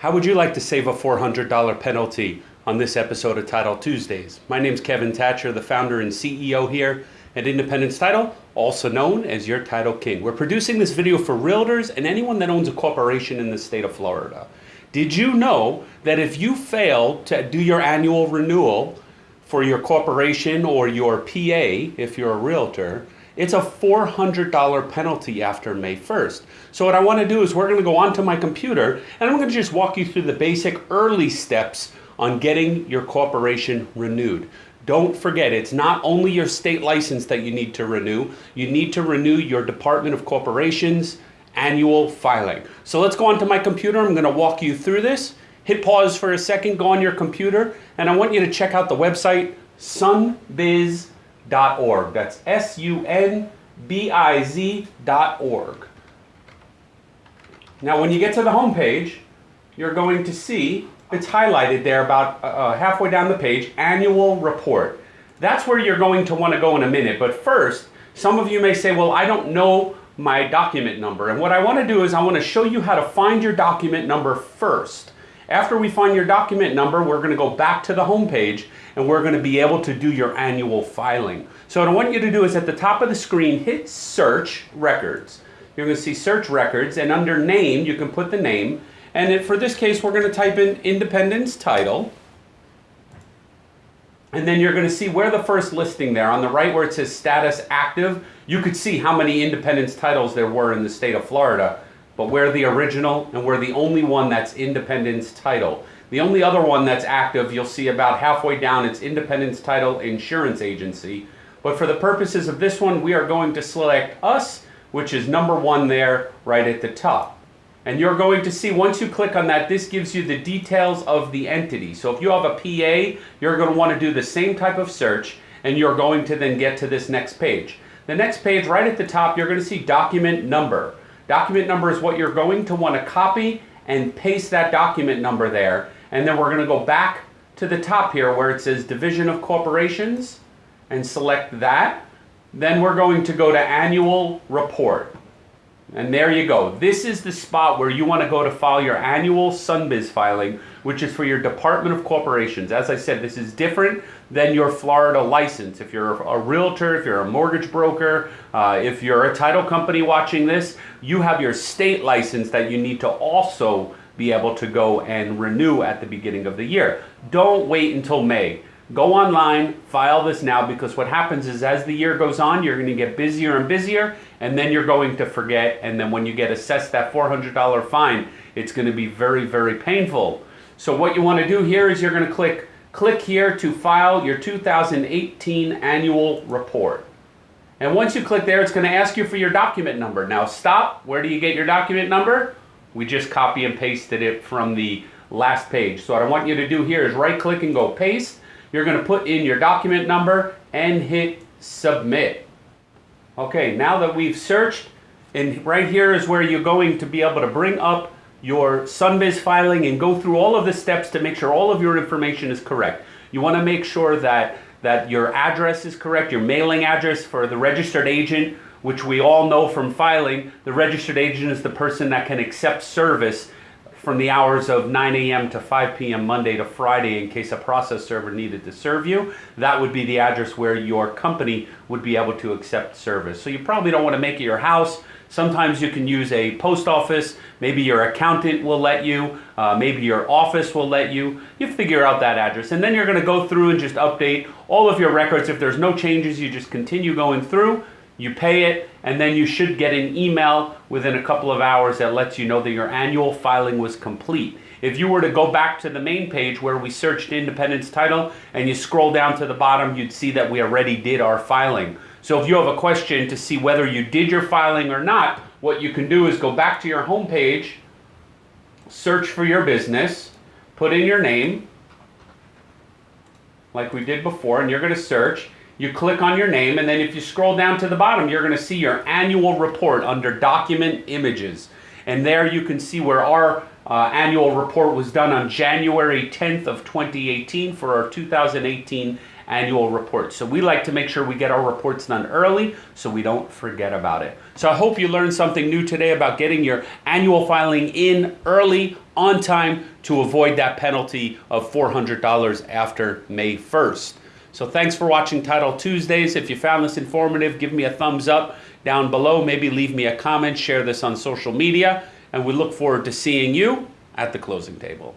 How would you like to save a $400 penalty on this episode of Title Tuesdays? My name is Kevin Thatcher, the founder and CEO here at Independence Title, also known as your Title King. We're producing this video for realtors and anyone that owns a corporation in the state of Florida. Did you know that if you fail to do your annual renewal for your corporation or your PA, if you're a realtor, it's a $400 penalty after May 1st. So what I want to do is we're going to go onto my computer and I'm going to just walk you through the basic early steps on getting your corporation renewed. Don't forget, it's not only your state license that you need to renew, you need to renew your Department of Corporations annual filing. So let's go onto my computer. I'm going to walk you through this. Hit pause for a second, go on your computer, and I want you to check out the website sunbiz.com sunbiz.org. That's S U N B I Z.org. Now, when you get to the home page, you're going to see it's highlighted there about uh, uh, halfway down the page annual report. That's where you're going to want to go in a minute. But first, some of you may say, well, I don't know my document number. And what I want to do is I want to show you how to find your document number first. After we find your document number, we're going to go back to the home page and we're going to be able to do your annual filing. So what I want you to do is at the top of the screen, hit search records. You're going to see search records and under name, you can put the name. And for this case, we're going to type in Independence Title. And then you're going to see where the first listing there on the right where it says status active, you could see how many independence titles there were in the state of Florida but we're the original and we're the only one that's Independence Title. The only other one that's active, you'll see about halfway down, it's Independence Title Insurance Agency. But for the purposes of this one, we are going to select us, which is number one there right at the top. And you're going to see, once you click on that, this gives you the details of the entity. So if you have a PA, you're going to want to do the same type of search, and you're going to then get to this next page. The next page, right at the top, you're going to see document number. Document number is what you're going to want to copy and paste that document number there. And then we're going to go back to the top here where it says Division of Corporations and select that. Then we're going to go to Annual Report. And there you go. This is the spot where you want to go to file your annual Sunbiz filing, which is for your Department of Corporations. As I said, this is different than your Florida license. If you're a realtor, if you're a mortgage broker, uh, if you're a title company watching this, you have your state license that you need to also be able to go and renew at the beginning of the year. Don't wait until May. Go online, file this now because what happens is as the year goes on, you're going to get busier and busier and then you're going to forget and then when you get assessed that $400 fine, it's going to be very, very painful. So what you want to do here is you're going to click click here to file your 2018 annual report. And once you click there, it's going to ask you for your document number. Now stop. Where do you get your document number? We just copy and pasted it from the last page. So what I want you to do here is right click and go paste. You're going to put in your document number and hit submit. Okay, now that we've searched, and right here is where you're going to be able to bring up your Sunbiz filing and go through all of the steps to make sure all of your information is correct. You want to make sure that, that your address is correct, your mailing address for the registered agent, which we all know from filing, the registered agent is the person that can accept service from the hours of 9 a.m. to 5 p.m. Monday to Friday in case a process server needed to serve you. That would be the address where your company would be able to accept service. So you probably don't want to make it your house. Sometimes you can use a post office. Maybe your accountant will let you. Uh, maybe your office will let you. You figure out that address. And then you're going to go through and just update all of your records. If there's no changes, you just continue going through you pay it, and then you should get an email within a couple of hours that lets you know that your annual filing was complete. If you were to go back to the main page where we searched Independence Title and you scroll down to the bottom, you'd see that we already did our filing. So if you have a question to see whether you did your filing or not, what you can do is go back to your home page, search for your business, put in your name, like we did before, and you're going to search, you click on your name, and then if you scroll down to the bottom, you're going to see your annual report under Document Images. And there you can see where our uh, annual report was done on January 10th of 2018 for our 2018 annual report. So we like to make sure we get our reports done early so we don't forget about it. So I hope you learned something new today about getting your annual filing in early on time to avoid that penalty of $400 after May 1st. So thanks for watching Title Tuesdays. If you found this informative, give me a thumbs up down below. Maybe leave me a comment, share this on social media, and we look forward to seeing you at the closing table.